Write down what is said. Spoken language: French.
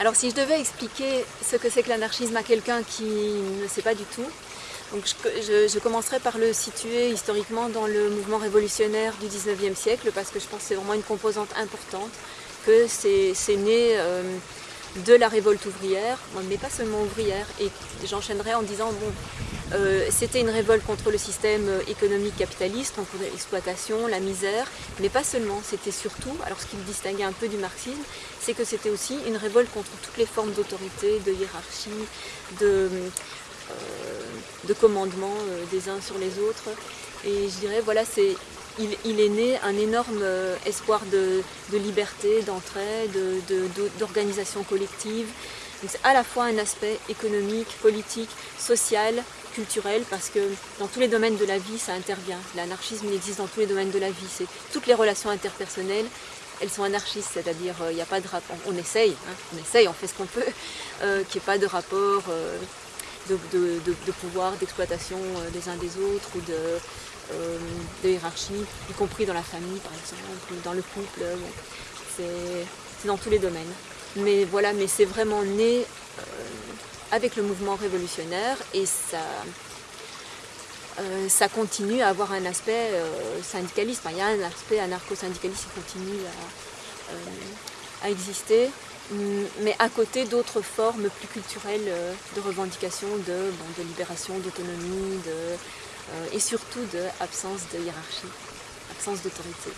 Alors si je devais expliquer ce que c'est que l'anarchisme à quelqu'un qui ne sait pas du tout, je, commencerai par le situer historiquement dans le mouvement révolutionnaire du 19e siècle parce que je pense que c'est vraiment une composante importante, que c'est né euh, de la révolte ouvrière, mais pas seulement ouvrière, et j'enchaînerai en disant, bon, euh, c'était une révolte contre le système économique capitaliste, contre l'exploitation, la misère, mais pas seulement, c'était surtout, alors ce qui le distinguait un peu du marxisme, c'est que c'était aussi une révolte contre toutes les formes d'autorité, de hiérarchie, de, euh, de commandement euh, des uns sur les autres. Et je dirais, voilà, c'est il, est né un énorme espoir de, liberté, d'entraide, d'organisation collective. C'est à la fois un aspect économique, politique, social, culturel parce que dans tous les domaines de la vie, ça intervient. L'anarchisme, il existe dans tous les domaines de la vie. Toutes les relations interpersonnelles, elles sont anarchistes, c'est-à-dire il euh, n'y a pas de rapport. On essaye, hein, on essaye, on fait ce qu'on peut, euh, qu'il n'y ait pas de rapport euh, de, pouvoir, d'exploitation des uns des autres ou de, hiérarchie, y compris dans la famille par exemple, dans le couple. c'est dans tous les domaines. Mais voilà, mais c'est vraiment né avec le mouvement révolutionnaire et ça, euh, ça continue à avoir un aspect euh, syndicaliste. il y a un aspect anarcho-syndicaliste qui continue à, euh, exister, mais à côté d'autres formes plus culturelles de revendication de, libération, d'autonomie et surtout d'absence de hiérarchie, absence d'autorité.